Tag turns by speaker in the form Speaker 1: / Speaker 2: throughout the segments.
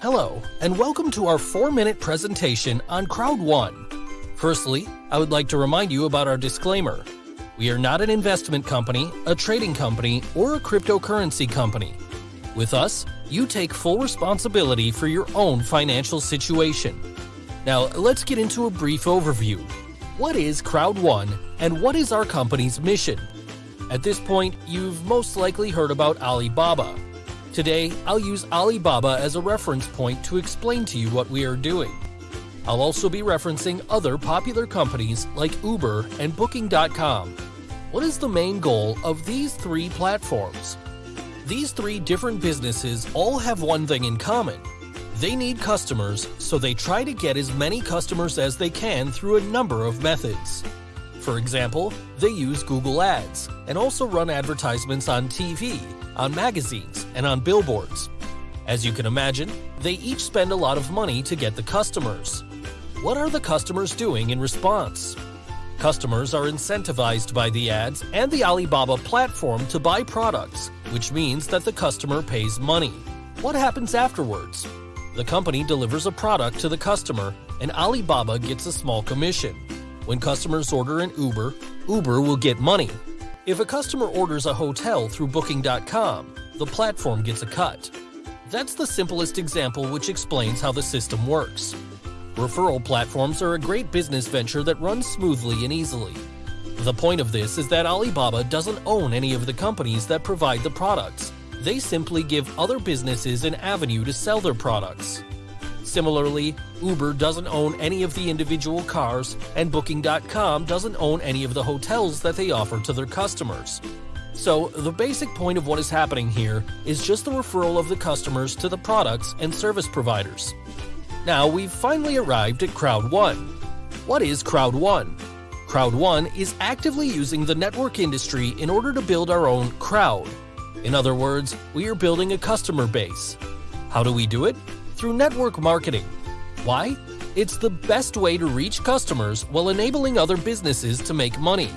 Speaker 1: Hello, and welcome to our 4 minute presentation on Crowd One. Firstly, I would like to remind you about our disclaimer. We are not an investment company, a trading company, or a cryptocurrency company. With us, you take full responsibility for your own financial situation. Now, let's get into a brief overview. What is Crowd One, and what is our company's mission? At this point, you've most likely heard about Alibaba. Today, I'll use Alibaba as a reference point to explain to you what we are doing. I'll also be referencing other popular companies like Uber and Booking.com. What is the main goal of these three platforms? These three different businesses all have one thing in common. They need customers, so they try to get as many customers as they can through a number of methods. For example, they use Google Ads and also run advertisements on TV, on magazines, and on billboards. As you can imagine, they each spend a lot of money to get the customers. What are the customers doing in response? Customers are incentivized by the ads and the Alibaba platform to buy products, which means that the customer pays money. What happens afterwards? The company delivers a product to the customer, and Alibaba gets a small commission. When customers order an Uber, Uber will get money. If a customer orders a hotel through Booking.com, the platform gets a cut. That's the simplest example which explains how the system works. Referral platforms are a great business venture that runs smoothly and easily. The point of this is that Alibaba doesn't own any of the companies that provide the products. They simply give other businesses an avenue to sell their products. Similarly, Uber doesn't own any of the individual cars, and Booking.com doesn't own any of the hotels that they offer to their customers. So, the basic point of what is happening here is just the referral of the customers to the products and service providers. Now we've finally arrived at Crowd One. What is Crowd One? Crowd One is actively using the network industry in order to build our own crowd. In other words, we are building a customer base. How do we do it? Through network marketing. Why? It's the best way to reach customers while enabling other businesses to make money.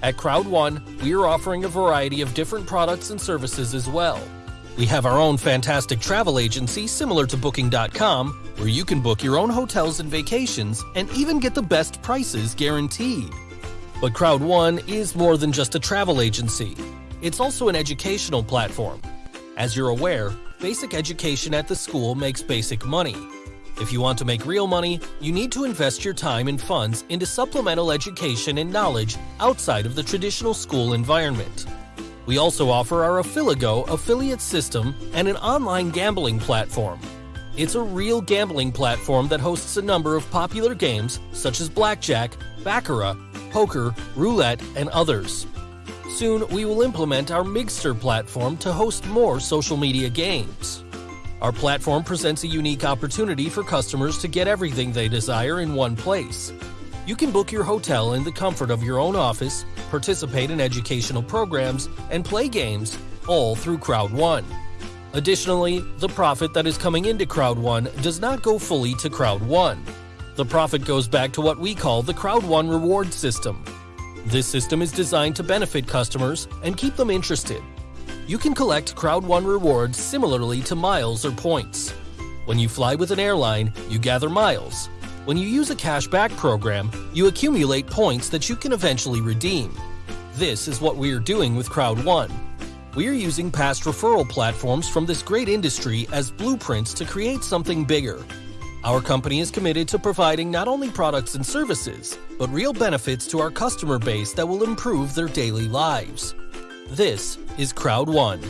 Speaker 1: At Crowd One, we are offering a variety of different products and services as well. We have our own fantastic travel agency similar to Booking.com, where you can book your own hotels and vacations and even get the best prices guaranteed. But Crowd One is more than just a travel agency. It's also an educational platform. As you're aware, basic education at the school makes basic money. If you want to make real money, you need to invest your time and funds into supplemental education and knowledge outside of the traditional school environment. We also offer our Affilingo affiliate system and an online gambling platform. It's a real gambling platform that hosts a number of popular games such as blackjack, baccarat, poker, roulette, and others. Soon, we will implement our Miggster platform to host more social media games. Our platform presents a unique opportunity for customers to get everything they desire in one place. You can book your hotel in the comfort of your own office, participate in educational programs, and play games, all through Crowd One. Additionally, the profit that is coming into Crowd One does not go fully to Crowd One. The profit goes back to what we call the Crowd One reward system. This system is designed to benefit customers and keep them interested. You can collect Crowd One rewards similarly to miles or points. When you fly with an airline, you gather miles. When you use a cashback program, you accumulate points that you can eventually redeem. This is what we are doing with Crowd One. We are using past referral platforms from this great industry as blueprints to create something bigger. Our company is committed to providing not only products and services, but real benefits to our customer base that will improve their daily lives. This is Crowd One.